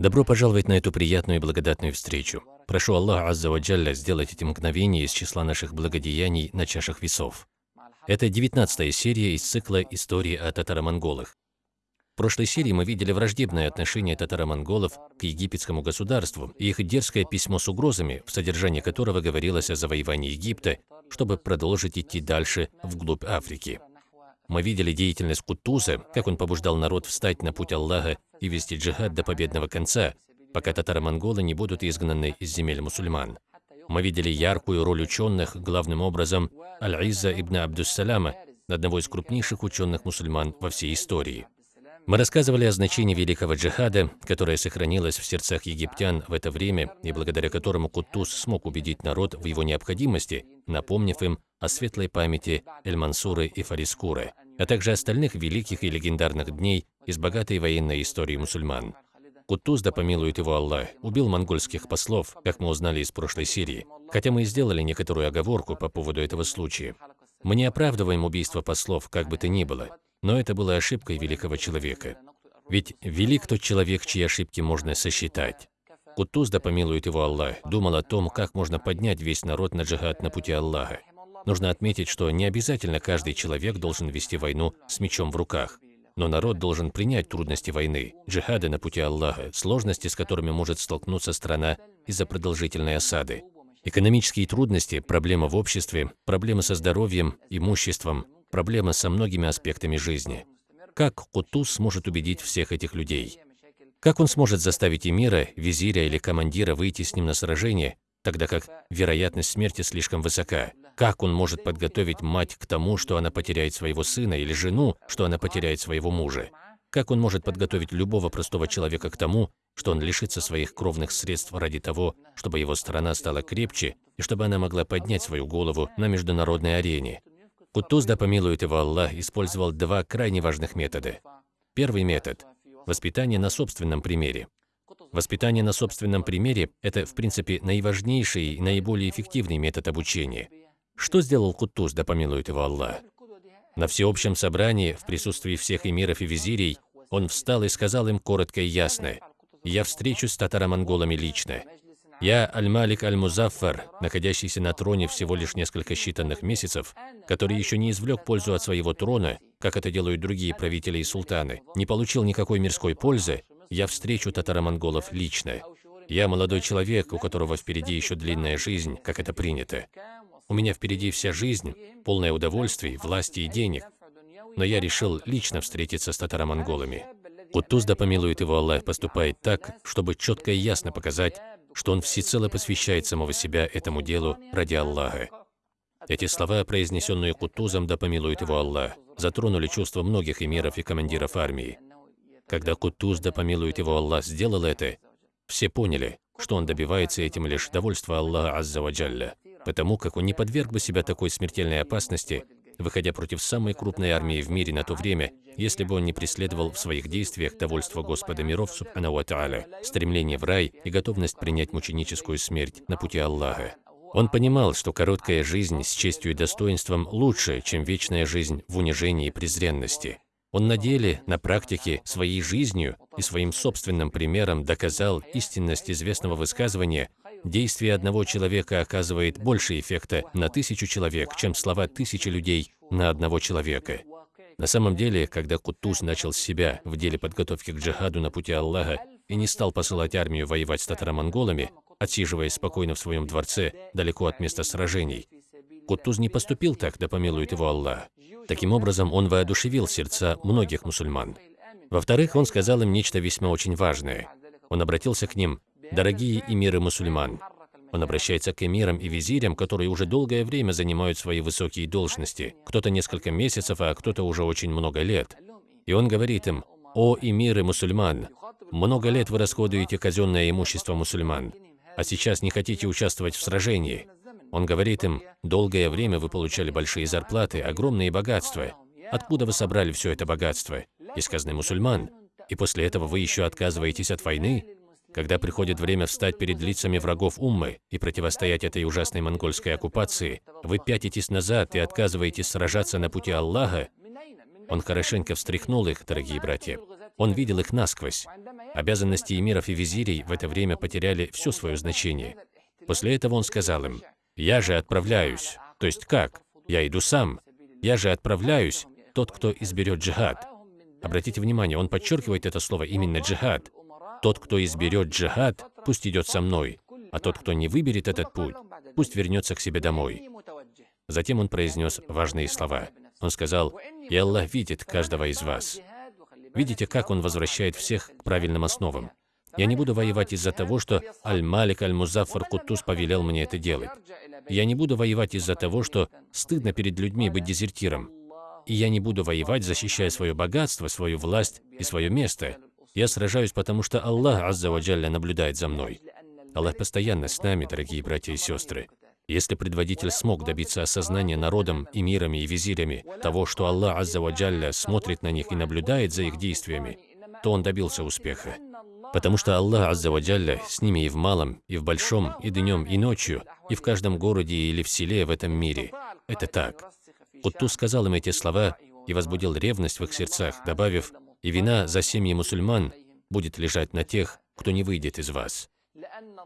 Добро пожаловать на эту приятную и благодатную встречу. Прошу Аллаха Азза Ваджалля сделать эти мгновения из числа наших благодеяний на чашах весов. Это девятнадцатая серия из цикла «Истории о татаро-монголах». В прошлой серии мы видели враждебное отношение татаро-монголов к египетскому государству и их дерзкое письмо с угрозами, в содержании которого говорилось о завоевании Египта, чтобы продолжить идти дальше вглубь Африки. Мы видели деятельность Кутуза, как он побуждал народ встать на путь Аллаха и вести джихад до победного конца, пока татаро-монголы не будут изгнаны из земель мусульман. Мы видели яркую роль ученых, главным образом Аль-Изза ибн Абдуссаляма, одного из крупнейших ученых-мусульман во всей истории. Мы рассказывали о значении великого джихада, которое сохранилось в сердцах египтян в это время и благодаря которому Кутуз смог убедить народ в его необходимости, напомнив им о светлой памяти Эль-Мансуры и Фарискуры, а также остальных великих и легендарных дней из богатой военной истории мусульман. Кутуз, да помилует его Аллах, убил монгольских послов, как мы узнали из прошлой серии, хотя мы и сделали некоторую оговорку по поводу этого случая. Мы не оправдываем убийство послов, как бы то ни было, но это было ошибкой великого человека. Ведь велик тот человек, чьи ошибки можно сосчитать. Кутуз, да помилует его Аллах, думал о том, как можно поднять весь народ на джихад на пути Аллаха. Нужно отметить, что не обязательно каждый человек должен вести войну с мечом в руках. Но народ должен принять трудности войны, джихады на пути Аллаха, сложности, с которыми может столкнуться страна из-за продолжительной осады. Экономические трудности, проблемы в обществе, проблемы со здоровьем, имуществом, проблемы со многими аспектами жизни. Как Кутуз сможет убедить всех этих людей? Как он сможет заставить эмира, визиря или командира выйти с ним на сражение, тогда как вероятность смерти слишком высока? Как он может подготовить мать к тому, что она потеряет своего сына, или жену, что она потеряет своего мужа? Как он может подготовить любого простого человека к тому, что он лишится своих кровных средств ради того, чтобы его страна стала крепче и чтобы она могла поднять свою голову на международной арене? Кутуз, да помилует его Аллах, использовал два крайне важных метода. Первый метод – воспитание на собственном примере. Воспитание на собственном примере – это, в принципе, наиважнейший и наиболее эффективный метод обучения – что сделал Кутуз, да помилует его Аллах? На всеобщем собрании, в присутствии всех эмиров и визирей, он встал и сказал им коротко и ясно, «Я встречусь с татаро-монголами лично. Я Аль-Малик Аль-Музаффар, находящийся на троне всего лишь несколько считанных месяцев, который еще не извлек пользу от своего трона, как это делают другие правители и султаны, не получил никакой мирской пользы, я встречу татаро-монголов лично. Я молодой человек, у которого впереди еще длинная жизнь, как это принято. У меня впереди вся жизнь, полное удовольствий, власти и денег. Но я решил лично встретиться с татаро-монголами. Кутуз, да помилует его Аллах, поступает так, чтобы четко и ясно показать, что он всецело посвящает самого себя этому делу ради Аллаха. Эти слова, произнесенные Кутузом, да помилует его Аллах, затронули чувства многих эмиров и командиров армии. Когда Кутуз, да помилует его Аллах, сделал это, все поняли, что он добивается этим лишь довольства Аллаха Азза Ваджалля потому как он не подверг бы себя такой смертельной опасности, выходя против самой крупной армии в мире на то время, если бы он не преследовал в своих действиях довольство Господа миров, Субхану Ва стремление в рай и готовность принять мученическую смерть на пути Аллаха. Он понимал, что короткая жизнь с честью и достоинством лучше, чем вечная жизнь в унижении и презренности. Он на деле, на практике, своей жизнью и своим собственным примером доказал истинность известного высказывания Действие одного человека оказывает больше эффекта на тысячу человек, чем слова тысячи людей на одного человека. На самом деле, когда Кутуз начал с себя в деле подготовки к джихаду на пути Аллаха и не стал посылать армию воевать с татаро-монголами, отсиживаясь спокойно в своем дворце, далеко от места сражений, Кутуз не поступил так, да помилует его Аллах. Таким образом, он воодушевил сердца многих мусульман. Во-вторых, он сказал им нечто весьма очень важное. Он обратился к ним Дорогие эмиры мусульман, он обращается к эмирам и визирям, которые уже долгое время занимают свои высокие должности, кто-то несколько месяцев, а кто-то уже очень много лет. И он говорит им, «О эмиры мусульман, много лет вы расходуете казенное имущество мусульман, а сейчас не хотите участвовать в сражении». Он говорит им, «Долгое время вы получали большие зарплаты, огромные богатства. Откуда вы собрали все это богатство? Из казны мусульман. И после этого вы еще отказываетесь от войны? Когда приходит время встать перед лицами врагов Уммы и противостоять этой ужасной монгольской оккупации, вы пятитесь назад и отказываетесь сражаться на пути Аллаха, он хорошенько встряхнул их, дорогие братья. Он видел их насквозь. Обязанности эмиров и визирей в это время потеряли все свое значение. После этого он сказал им, «Я же отправляюсь». То есть как? Я иду сам. Я же отправляюсь, тот, кто изберет джихад. Обратите внимание, он подчеркивает это слово именно джихад. Тот, кто изберет джихад, пусть идет со мной, а тот, кто не выберет этот путь, пусть вернется к себе домой. Затем он произнес важные слова. Он сказал, «И Аллах видит каждого из вас». Видите, как он возвращает всех к правильным основам. Я не буду воевать из-за того, что Аль-Малик Аль-Музаффар Кутус повелел мне это делать. Я не буду воевать из-за того, что стыдно перед людьми быть дезертиром. И я не буду воевать, защищая свое богатство, свою власть и свое место. Я сражаюсь, потому что Аллах Аззаваджалля наблюдает за мной. Аллах постоянно с нами, дорогие братья и сестры. Если предводитель смог добиться осознания народом, эмирами и визирями того, что Аллах Аззаваджалля смотрит на них и наблюдает за их действиями, то он добился успеха. Потому что Аллах Аззаваджалля с ними и в малом, и в большом, и днем, и ночью, и в каждом городе или в селе в этом мире. Это так. Кутту сказал им эти слова и возбудил ревность в их сердцах, добавив, «И вина за семьи мусульман будет лежать на тех, кто не выйдет из вас».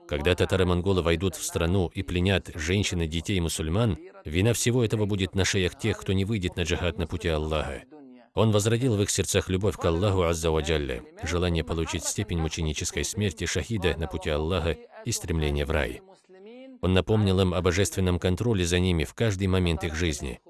Когда татары-монголы войдут в страну и пленят женщин и детей мусульман, вина всего этого будет на шеях тех, кто не выйдет на джихад на пути Аллаха. Он возродил в их сердцах любовь к Аллаху Аззаваджалле, желание получить степень мученической смерти шахида на пути Аллаха и стремление в рай. Он напомнил им о божественном контроле за ними в каждый момент их жизни.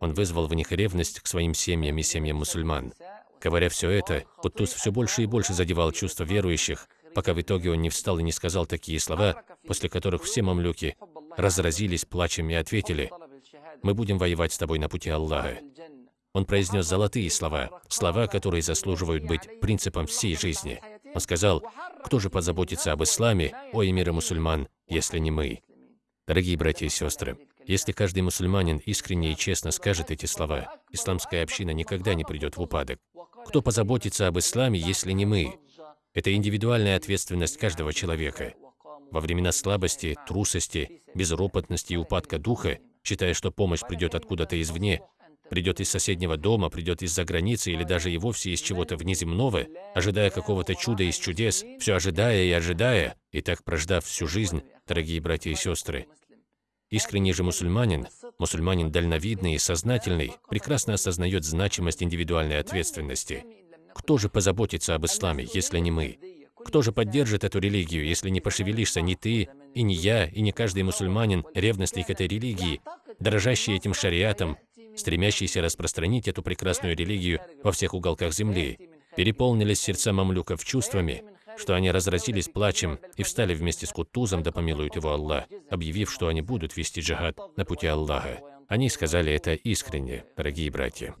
Он вызвал в них ревность к своим семьям и семьям мусульман. Говоря все это, Кутуз все больше и больше задевал чувства верующих, пока в итоге он не встал и не сказал такие слова, после которых все мамлюки разразились плачем и ответили, «Мы будем воевать с тобой на пути Аллаха». Он произнес золотые слова, слова, которые заслуживают быть принципом всей жизни. Он сказал, «Кто же позаботится об исламе, о эмире мусульман, если не мы?» Дорогие братья и сестры, если каждый мусульманин искренне и честно скажет эти слова, исламская община никогда не придет в упадок. Кто позаботится об исламе, если не мы? Это индивидуальная ответственность каждого человека. Во времена слабости, трусости, безропотности и упадка духа, считая, что помощь придет откуда-то извне, придет из соседнего дома, придет из-за границы или даже и вовсе из чего-то внеземного, ожидая какого-то чуда из чудес, все ожидая и ожидая, и так прождав всю жизнь, дорогие братья и сестры. Искренний же мусульманин, мусульманин дальновидный и сознательный, прекрасно осознает значимость индивидуальной ответственности – кто же позаботится об исламе, если не мы? Кто же поддержит эту религию, если не пошевелишься ни ты, и не я, и не каждый мусульманин, ревностный к этой религии, дорожащий этим шариатом, стремящийся распространить эту прекрасную религию во всех уголках земли, переполнились сердца мамлюков чувствами, что они разразились плачем и встали вместе с Кутузом, да помилует его Аллах, объявив, что они будут вести джихад на пути Аллаха. Они сказали это искренне, дорогие братья.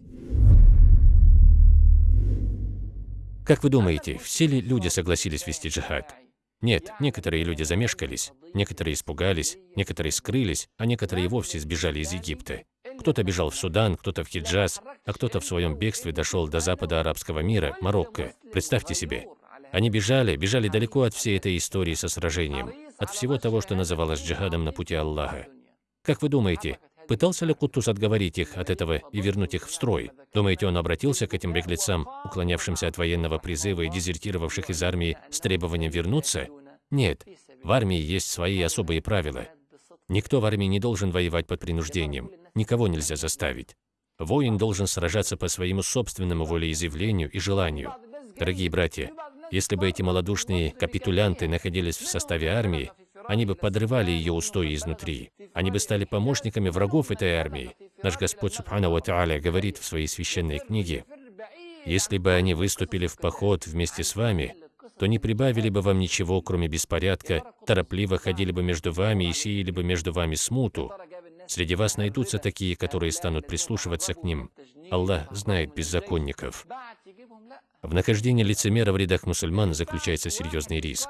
Как вы думаете, все ли люди согласились вести джихад? Нет, некоторые люди замешкались, некоторые испугались, некоторые скрылись, а некоторые вовсе сбежали из Египта. Кто-то бежал в Судан, кто-то в Хиджаз, а кто-то в своем бегстве дошел до запада арабского мира, Марокко. Представьте себе. Они бежали, бежали далеко от всей этой истории со сражением, от всего того, что называлось джихадом на пути Аллаха. Как вы думаете, Пытался ли Кутус отговорить их от этого и вернуть их в строй? Думаете, он обратился к этим беглецам, уклонявшимся от военного призыва и дезертировавших из армии с требованием вернуться? Нет, в армии есть свои особые правила. Никто в армии не должен воевать под принуждением, никого нельзя заставить. Воин должен сражаться по своему собственному волеизъявлению и желанию. Дорогие братья, если бы эти малодушные капитулянты находились в составе армии, они бы подрывали ее устои изнутри. Они бы стали помощниками врагов этой армии. Наш Господь Субхану Ва говорит в своей священной книге, «Если бы они выступили в поход вместе с вами, то не прибавили бы вам ничего, кроме беспорядка, торопливо ходили бы между вами и сеяли бы между вами смуту. Среди вас найдутся такие, которые станут прислушиваться к ним. Аллах знает беззаконников». В нахождении лицемера в рядах мусульман заключается серьезный риск.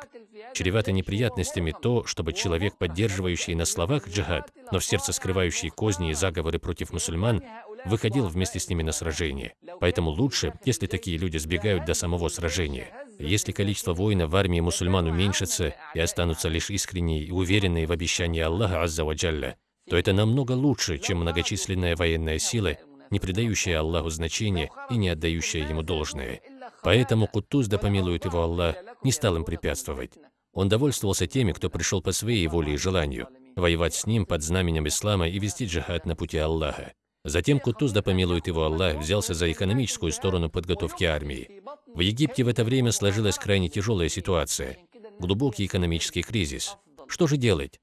Чревато неприятностями то, чтобы человек, поддерживающий на словах джихад, но в сердце скрывающий козни и заговоры против мусульман, выходил вместе с ними на сражение. Поэтому лучше, если такие люди сбегают до самого сражения. Если количество воинов в армии мусульман уменьшится и останутся лишь искренние и уверенные в обещании Аллаха Аззаваджалля, то это намного лучше, чем многочисленная военная сила, не придающая Аллаху значения и не отдающая Ему должное. Поэтому Кутуз, да помилует его Аллах, не стал им препятствовать. Он довольствовался теми, кто пришел по своей воле и желанию, воевать с ним под знаменем ислама и вести джихад на пути Аллаха. Затем Кутуз, да помилует его Аллах, взялся за экономическую сторону подготовки армии. В Египте в это время сложилась крайне тяжелая ситуация, глубокий экономический кризис. Что же делать?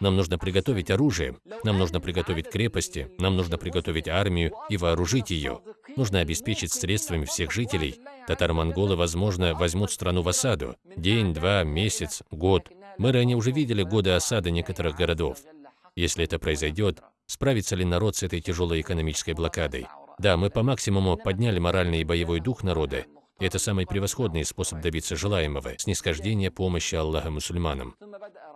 Нам нужно приготовить оружие, нам нужно приготовить крепости, нам нужно приготовить армию и вооружить ее. Нужно обеспечить средствами всех жителей. Татар-монголы, возможно, возьмут страну в осаду. День, два, месяц, год. Мы ранее уже видели годы осады некоторых городов. Если это произойдет, справится ли народ с этой тяжелой экономической блокадой? Да, мы по максимуму подняли моральный и боевой дух народа. Это самый превосходный способ добиться желаемого – снисхождения помощи Аллаха мусульманам.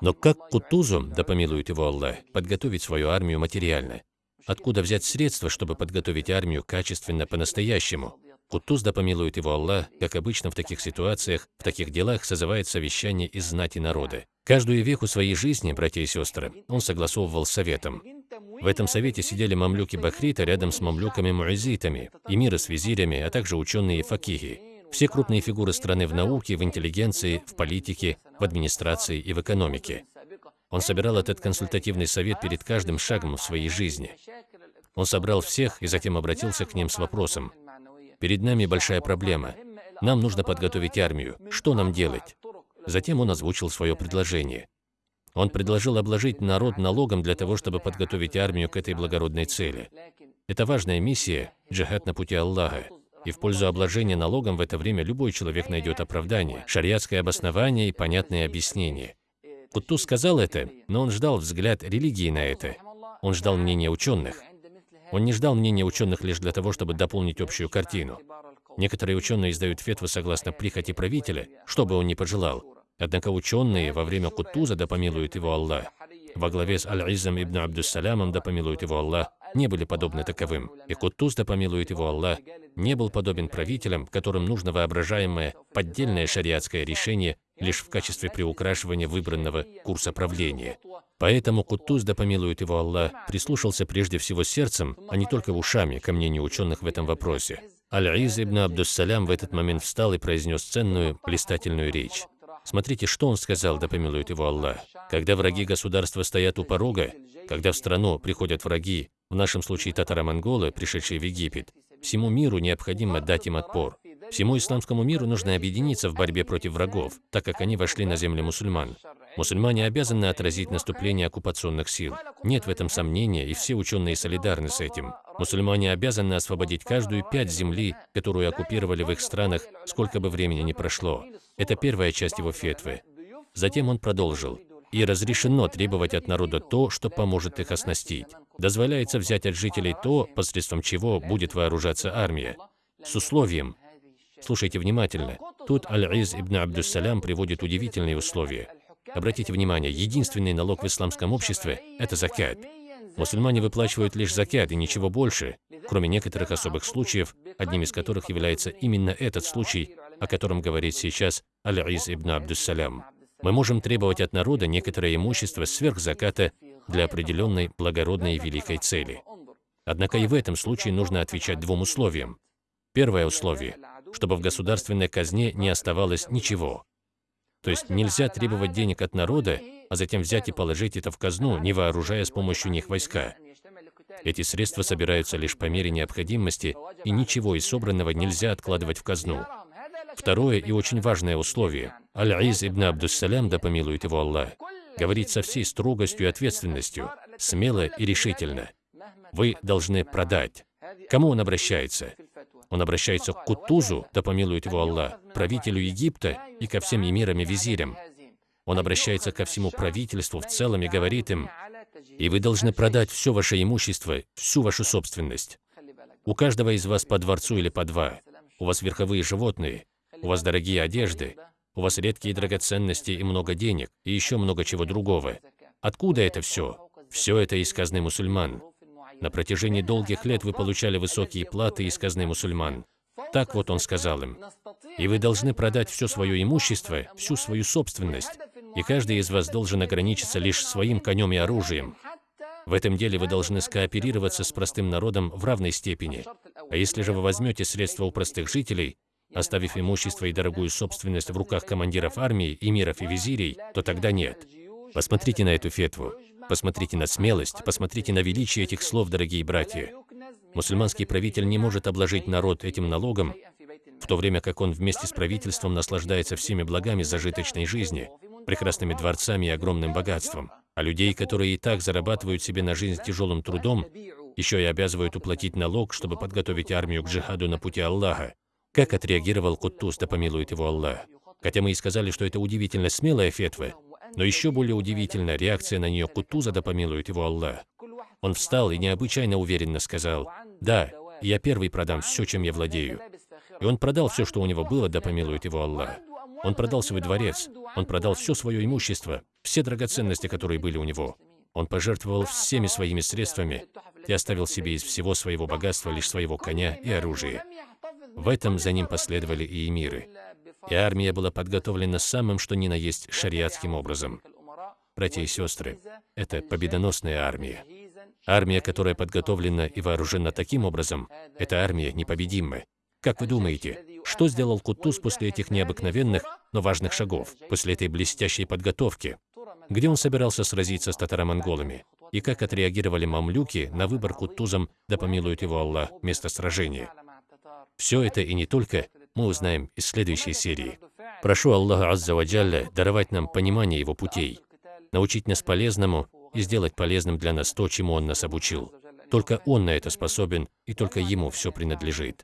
Но как Кутузу, да помилует его Аллах, подготовить свою армию материально? Откуда взять средства, чтобы подготовить армию качественно по-настоящему? Кутуз, да помилует его Аллах, как обычно в таких ситуациях, в таких делах созывает совещание из знати народа. Каждую веху своей жизни, братья и сестры, он согласовывал с советом. В этом совете сидели мамлюки Бахрита рядом с мамлюками-муазитами, эмиры с визирями, а также ученые и факихи. Все крупные фигуры страны в науке, в интеллигенции, в политике, в администрации и в экономике. Он собирал этот консультативный совет перед каждым шагом в своей жизни. Он собрал всех и затем обратился к ним с вопросом. «Перед нами большая проблема. Нам нужно подготовить армию. Что нам делать?» Затем он озвучил свое предложение. Он предложил обложить народ налогом для того, чтобы подготовить армию к этой благородной цели. Это важная миссия – джихад на пути Аллаха. И в пользу обложения налогом в это время любой человек найдет оправдание, шариатское обоснование и понятное объяснение. Кутту сказал это, но он ждал взгляд религии на это. Он ждал мнения ученых. Он не ждал мнения ученых лишь для того, чтобы дополнить общую картину. Некоторые ученые издают фетвы согласно прихоти правителя, что бы он ни пожелал. Однако ученые во время Кутуза, да помилует его Аллах, во главе с Аль-Иззом ибн Абдуссалямом, да помилует его Аллах, не были подобны таковым. И Кутуз, да помилует его Аллах, не был подобен правителям, которым нужно воображаемое, поддельное шариатское решение лишь в качестве приукрашивания выбранного курса правления. Поэтому Кутуз, да помилует его Аллах, прислушался прежде всего сердцем, а не только ушами ко мнению ученых в этом вопросе. Аль-Из ибн Абдуссалям в этот момент встал и произнес ценную, блистательную речь. Смотрите, что он сказал, да помилует его Аллах. Когда враги государства стоят у порога, когда в страну приходят враги, в нашем случае татаро-монголы, пришедшие в Египет, всему миру необходимо дать им отпор. Всему исламскому миру нужно объединиться в борьбе против врагов, так как они вошли на земли мусульман. Мусульмане обязаны отразить наступление оккупационных сил. Нет в этом сомнения, и все ученые солидарны с этим. Мусульмане обязаны освободить каждую пять земли, которую оккупировали в их странах, сколько бы времени ни прошло. Это первая часть его фетвы. Затем он продолжил. И разрешено требовать от народа то, что поможет их оснастить. Дозволяется взять от жителей то, посредством чего будет вооружаться армия. С условием. Слушайте внимательно. Тут Аль-Из ибн Абдуссалям приводит удивительные условия. Обратите внимание, единственный налог в исламском обществе – это закят. Мусульмане выплачивают лишь закят и ничего больше, кроме некоторых особых случаев, одним из которых является именно этот случай, о котором говорит сейчас Аль-Из ибн Абдуссалям. Мы можем требовать от народа некоторое имущество сверх заката для определенной благородной и великой цели. Однако и в этом случае нужно отвечать двум условиям. Первое условие – чтобы в государственной казне не оставалось ничего. То есть нельзя требовать денег от народа, а затем взять и положить это в казну, не вооружая с помощью них войска. Эти средства собираются лишь по мере необходимости, и ничего из собранного нельзя откладывать в казну. Второе и очень важное условие. Аль-Из ибн Абдуссалям, да помилует его Аллах, говорит со всей строгостью и ответственностью, смело и решительно. Вы должны продать. Кому он обращается? Он обращается к Кутузу, да помилует его Аллах, правителю Египта и ко всем эмирам и визирям. Он обращается ко всему правительству в целом и говорит им, «И вы должны продать все ваше имущество, всю вашу собственность. У каждого из вас по дворцу или по два. У вас верховые животные, у вас дорогие одежды, у вас редкие драгоценности и много денег, и еще много чего другого. Откуда это все? Все это из казны мусульман. На протяжении долгих лет вы получали высокие платы из казны мусульман. Так вот он сказал им. И вы должны продать все свое имущество, всю свою собственность, и каждый из вас должен ограничиться лишь своим конем и оружием. В этом деле вы должны скооперироваться с простым народом в равной степени. А если же вы возьмете средства у простых жителей, оставив имущество и дорогую собственность в руках командиров армии, эмиров и визирей, то тогда нет. Посмотрите на эту фетву. Посмотрите на смелость, посмотрите на величие этих слов, дорогие братья. Мусульманский правитель не может обложить народ этим налогом, в то время как он вместе с правительством наслаждается всеми благами зажиточной жизни, прекрасными дворцами и огромным богатством. А людей, которые и так зарабатывают себе на жизнь тяжелым трудом, еще и обязывают уплатить налог, чтобы подготовить армию к джихаду на пути Аллаха. Как отреагировал Куттус, да помилует его Аллах? Хотя мы и сказали, что это удивительно смелая фетва, но еще более удивительна реакция на нее Кутуза, да помилует его Аллах. Он встал и необычайно уверенно сказал, «Да, я первый продам все, чем я владею. И он продал все, что у него было, да помилует его Аллах. Он продал свой дворец, он продал все свое имущество, все драгоценности, которые были у него. Он пожертвовал всеми своими средствами и оставил себе из всего своего богатства лишь своего коня и оружие. В этом за ним последовали и эмиры. И армия была подготовлена самым что ни на есть шариатским образом. Братья и сестры, это победоносная армия. Армия, которая подготовлена и вооружена таким образом, это армия непобедимая. Как вы думаете, что сделал Кутуз после этих необыкновенных, но важных шагов, после этой блестящей подготовки? Где он собирался сразиться с татаро-монголами? И как отреагировали мамлюки на выбор Кутузом, да помилует его Аллах, место сражения? Все это и не только мы узнаем из следующей серии. Прошу Аллаха Азза Ваджалля даровать нам понимание Его путей, научить нас полезному и сделать полезным для нас то, чему Он нас обучил. Только Он на это способен, и только Ему все принадлежит.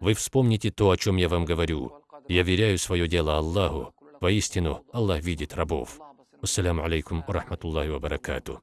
Вы вспомните то, о чем я вам говорю. Я веряю свое дело Аллаху. Воистину, Аллах видит рабов. Ассаляму алейкум, рахматуллахи ва баракату.